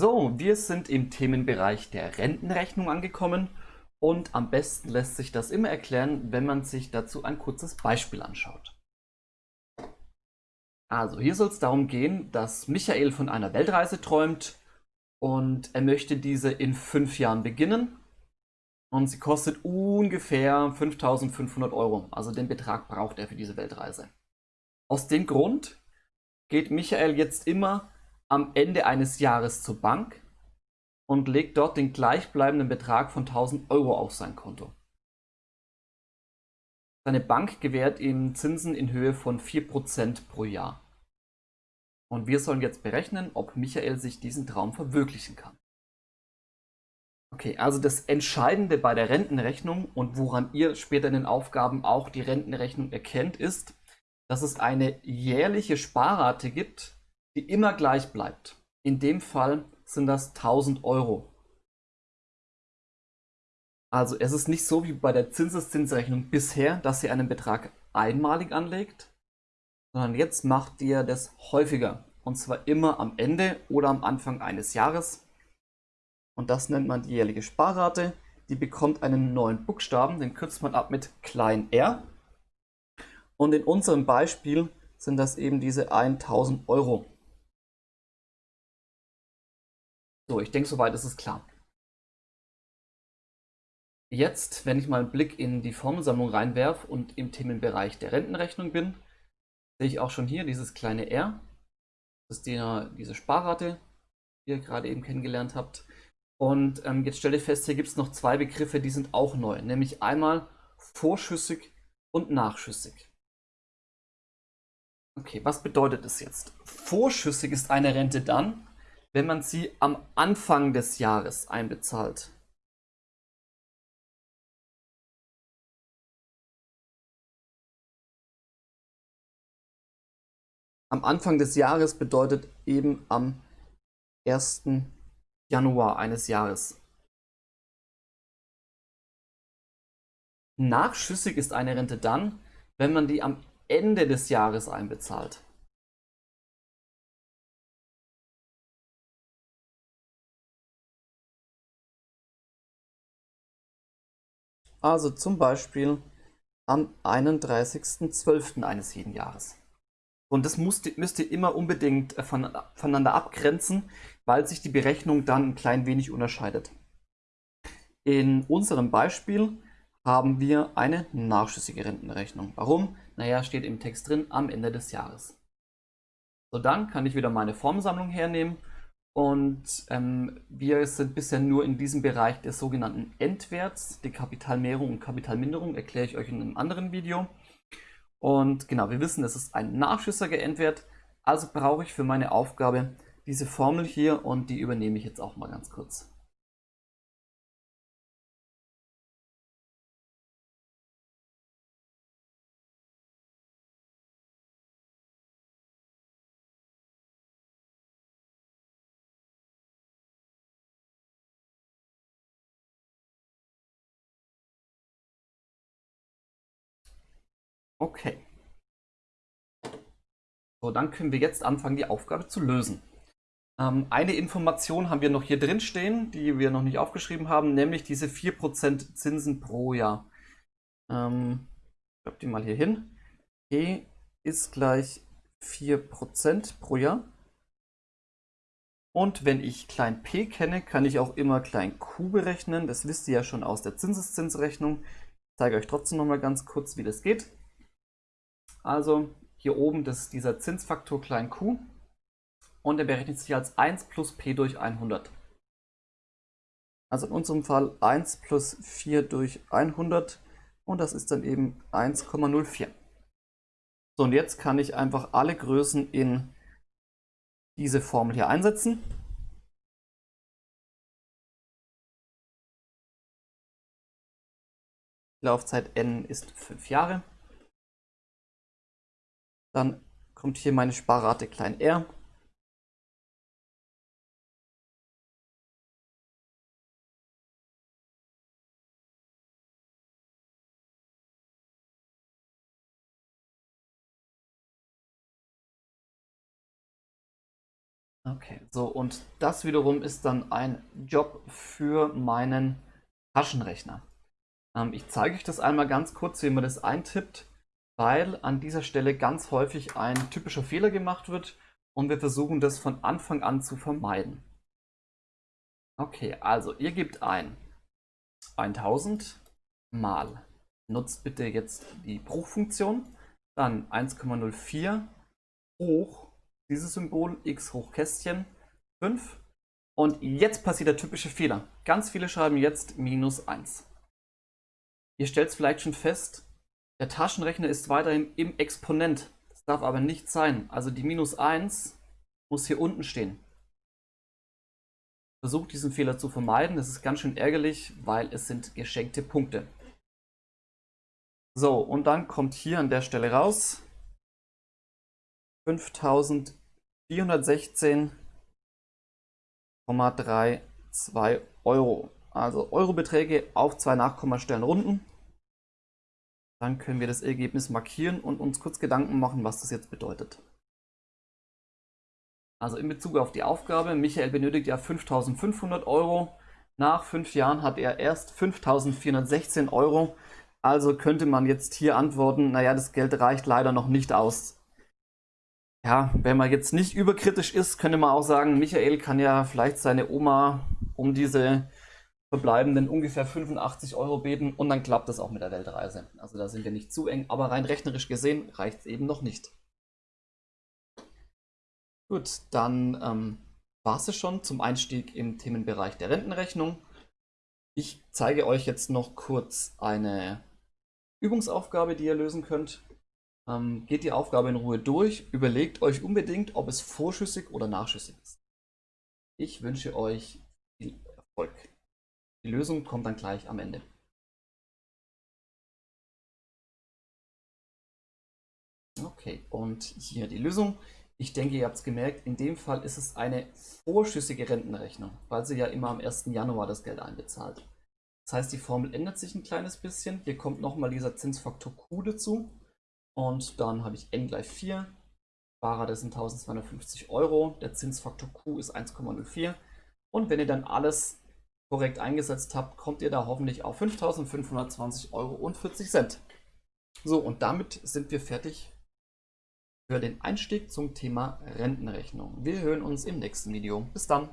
So, wir sind im Themenbereich der Rentenrechnung angekommen und am besten lässt sich das immer erklären, wenn man sich dazu ein kurzes Beispiel anschaut. Also hier soll es darum gehen, dass Michael von einer Weltreise träumt und er möchte diese in fünf Jahren beginnen und sie kostet ungefähr 5500 Euro. Also den Betrag braucht er für diese Weltreise. Aus dem Grund geht Michael jetzt immer am Ende eines Jahres zur Bank und legt dort den gleichbleibenden Betrag von 1000 Euro auf sein Konto. Seine Bank gewährt ihm Zinsen in Höhe von 4% pro Jahr. Und wir sollen jetzt berechnen, ob Michael sich diesen Traum verwirklichen kann. Okay, also das Entscheidende bei der Rentenrechnung und woran ihr später in den Aufgaben auch die Rentenrechnung erkennt, ist, dass es eine jährliche Sparrate gibt, die immer gleich bleibt. In dem Fall sind das 1000 Euro. Also es ist nicht so wie bei der Zinseszinsrechnung bisher, dass ihr einen Betrag einmalig anlegt, sondern jetzt macht ihr das häufiger. Und zwar immer am Ende oder am Anfang eines Jahres. Und das nennt man die jährliche Sparrate. Die bekommt einen neuen Buchstaben, den kürzt man ab mit klein r. Und in unserem Beispiel sind das eben diese 1000 Euro. So, ich denke, soweit ist es klar. Jetzt, wenn ich mal einen Blick in die Formelsammlung reinwerfe und im Themenbereich der Rentenrechnung bin, sehe ich auch schon hier dieses kleine R. Das ist die, diese Sparrate, die ihr gerade eben kennengelernt habt. Und ähm, jetzt stelle ich fest, hier gibt es noch zwei Begriffe, die sind auch neu. Nämlich einmal vorschüssig und nachschüssig. Okay, was bedeutet das jetzt? Vorschüssig ist eine Rente dann, wenn man sie am Anfang des Jahres einbezahlt. Am Anfang des Jahres bedeutet eben am 1. Januar eines Jahres. Nachschüssig ist eine Rente dann, wenn man die am Ende des Jahres einbezahlt. Also zum Beispiel am 31.12. eines jeden Jahres. Und das müsst, müsst ihr immer unbedingt äh, von, voneinander abgrenzen, weil sich die Berechnung dann ein klein wenig unterscheidet. In unserem Beispiel haben wir eine nachschüssige Rentenrechnung. Warum? Naja, steht im Text drin, am Ende des Jahres. So, dann kann ich wieder meine Formsammlung hernehmen und ähm, wir sind bisher nur in diesem Bereich des sogenannten Endwerts. Die Kapitalmehrung und Kapitalminderung erkläre ich euch in einem anderen Video. Und genau, wir wissen, es ist ein nachschüssiger Endwert. Also brauche ich für meine Aufgabe diese Formel hier und die übernehme ich jetzt auch mal ganz kurz. Okay. So, dann können wir jetzt anfangen, die Aufgabe zu lösen. Ähm, eine Information haben wir noch hier drin stehen, die wir noch nicht aufgeschrieben haben, nämlich diese 4% Zinsen pro Jahr. Ähm, ich schreibe die mal hier hin. E ist gleich 4% pro Jahr. Und wenn ich klein p kenne, kann ich auch immer klein q berechnen. Das wisst ihr ja schon aus der Zinseszinsrechnung. Ich zeige euch trotzdem noch mal ganz kurz, wie das geht. Also hier oben das ist dieser Zinsfaktor klein q und der berechnet sich als 1 plus p durch 100. Also in unserem Fall 1 plus 4 durch 100 und das ist dann eben 1,04. So und jetzt kann ich einfach alle Größen in diese Formel hier einsetzen. Laufzeit n ist 5 Jahre. Dann kommt hier meine Sparrate klein r. Okay, so und das wiederum ist dann ein Job für meinen Taschenrechner. Ähm, ich zeige euch das einmal ganz kurz, wie man das eintippt, weil an dieser Stelle ganz häufig ein typischer Fehler gemacht wird und wir versuchen das von Anfang an zu vermeiden. Okay, also ihr gebt ein 1000 mal, nutzt bitte jetzt die Bruchfunktion, dann 1,04 hoch dieses Symbol x hoch Kästchen 5. Und jetzt passiert der typische Fehler. Ganz viele schreiben jetzt minus 1. Ihr stellt es vielleicht schon fest, der Taschenrechner ist weiterhin im Exponent. Das darf aber nicht sein. Also die minus 1 muss hier unten stehen. Versucht diesen Fehler zu vermeiden. Das ist ganz schön ärgerlich, weil es sind geschenkte Punkte. So, und dann kommt hier an der Stelle raus 5416,32 Euro. Also Eurobeträge auf zwei Nachkommastellen runden. Dann können wir das Ergebnis markieren und uns kurz Gedanken machen, was das jetzt bedeutet. Also in Bezug auf die Aufgabe, Michael benötigt ja 5500 Euro. Nach fünf Jahren hat er erst 5416 Euro. Also könnte man jetzt hier antworten, naja, das Geld reicht leider noch nicht aus. Ja, wenn man jetzt nicht überkritisch ist, könnte man auch sagen, Michael kann ja vielleicht seine Oma um diese verbleibenden ungefähr 85 Euro beten und dann klappt das auch mit der Weltreise. Also da sind wir nicht zu eng, aber rein rechnerisch gesehen reicht es eben noch nicht. Gut, dann ähm, war es schon zum Einstieg im Themenbereich der Rentenrechnung. Ich zeige euch jetzt noch kurz eine Übungsaufgabe, die ihr lösen könnt. Ähm, geht die Aufgabe in Ruhe durch, überlegt euch unbedingt, ob es vorschüssig oder nachschüssig ist. Ich wünsche euch Lösung kommt dann gleich am Ende. Okay, und hier die Lösung. Ich denke, ihr habt es gemerkt, in dem Fall ist es eine vorschüssige Rentenrechnung, weil sie ja immer am 1. Januar das Geld einbezahlt. Das heißt, die Formel ändert sich ein kleines bisschen. Hier kommt nochmal dieser Zinsfaktor Q dazu. Und dann habe ich n gleich 4. Sparer, das sind 1250 Euro. Der Zinsfaktor Q ist 1,04. Und wenn ihr dann alles korrekt eingesetzt habt, kommt ihr da hoffentlich auf 5.520 Euro und 40 Cent. So, und damit sind wir fertig für den Einstieg zum Thema Rentenrechnung. Wir hören uns im nächsten Video. Bis dann!